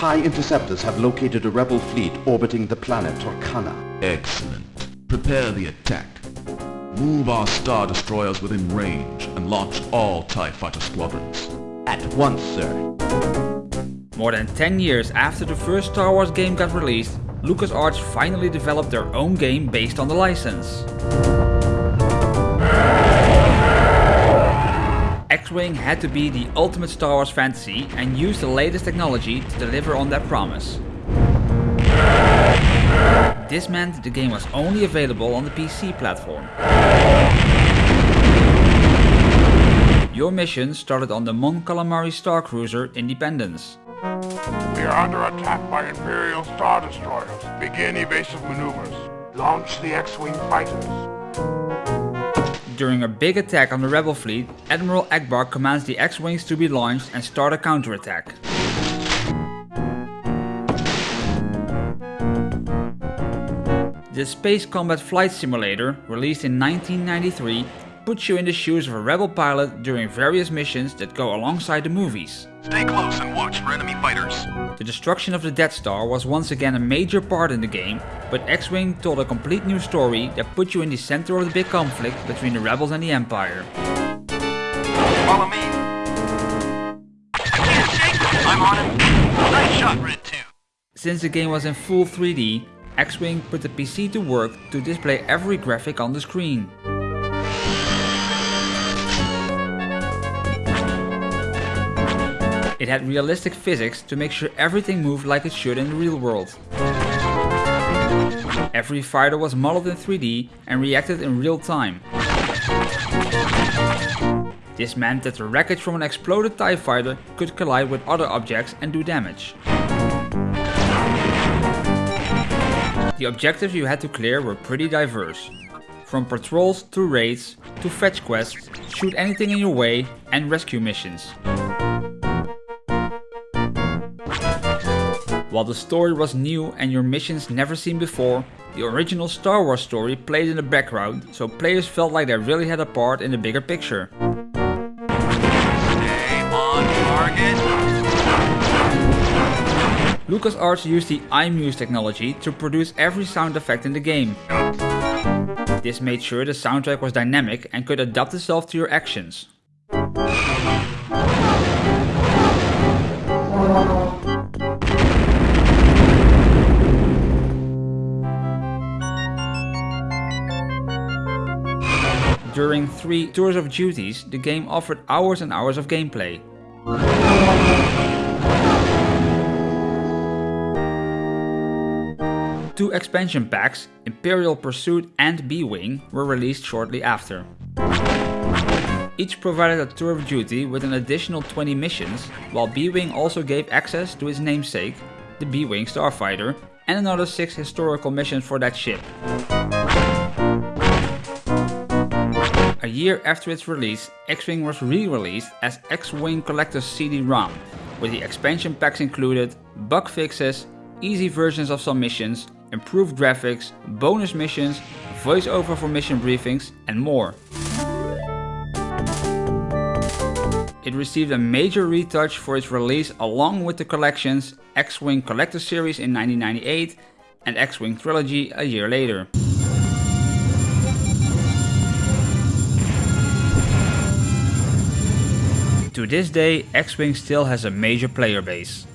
Sir, TIE interceptors have located a rebel fleet orbiting the planet Torcana. Excellent. Prepare the attack. Move our Star Destroyers within range and launch all TIE fighter squadrons. At once, sir. More than 10 years after the first Star Wars game got released, LucasArts finally developed their own game based on the license. X-Wing had to be the ultimate Star Wars fantasy and use the latest technology to deliver on that promise. This meant the game was only available on the PC platform. Your mission started on the Mon Calamari Star Cruiser Independence. We are under attack by Imperial Star Destroyers. Begin evasive maneuvers. Launch the X-Wing fighters. During a big attack on the rebel fleet, Admiral Ackbar commands the X-Wings to be launched and start a counterattack. The Space Combat Flight Simulator, released in 1993, puts you in the shoes of a rebel pilot during various missions that go alongside the movies. Stay close and watch for enemy fighters. The destruction of the Death Star was once again a major part in the game, but X-Wing told a complete new story that put you in the center of the big conflict between the rebels and the Empire. Follow me. I'm on it. Nice shot, Red 2. Since the game was in full 3D, X-Wing put the PC to work to display every graphic on the screen. Had realistic physics to make sure everything moved like it should in the real world. Every fighter was modeled in 3D and reacted in real time. This meant that the wreckage from an exploded TIE fighter could collide with other objects and do damage. The objectives you had to clear were pretty diverse. From patrols to raids, to fetch quests, shoot anything in your way, and rescue missions. While the story was new and your missions never seen before, the original Star Wars story played in the background, so players felt like they really had a part in the bigger picture. LucasArts used the iMuse technology to produce every sound effect in the game. This made sure the soundtrack was dynamic and could adapt itself to your actions. During three tours of duties, the game offered hours and hours of gameplay. Two expansion packs, Imperial Pursuit and B-Wing, were released shortly after. Each provided a tour of duty with an additional 20 missions, while B-Wing also gave access to its namesake, the B-Wing Starfighter, and another 6 historical missions for that ship. Year after its release, X-Wing was re-released as X-Wing Collector's CD-ROM, with the expansion packs included, bug fixes, easy versions of some missions, improved graphics, bonus missions, voiceover for mission briefings and more. It received a major retouch for its release along with the collections X-Wing Collector Series in 1998 and X-Wing Trilogy a year later. To this day, X-Wing still has a major player base.